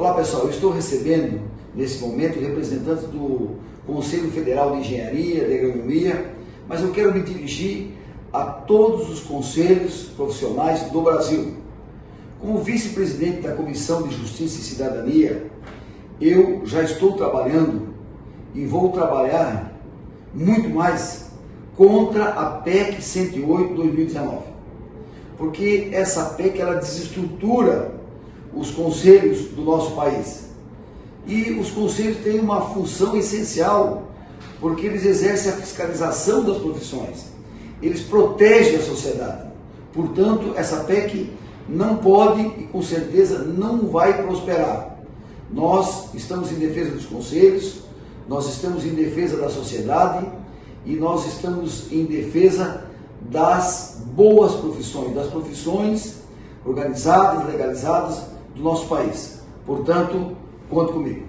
Olá pessoal, eu estou recebendo nesse momento representantes do Conselho Federal de Engenharia, de Agronomia, mas eu quero me dirigir a todos os conselhos profissionais do Brasil. Como vice-presidente da Comissão de Justiça e Cidadania, eu já estou trabalhando e vou trabalhar muito mais contra a PEC 108 2019. Porque essa PEC ela desestrutura os conselhos do nosso país. E os conselhos têm uma função essencial, porque eles exercem a fiscalização das profissões, eles protegem a sociedade. Portanto, essa PEC não pode e com certeza não vai prosperar. Nós estamos em defesa dos conselhos, nós estamos em defesa da sociedade e nós estamos em defesa das boas profissões, das profissões organizadas, legalizadas do nosso país. Portanto, conte comigo.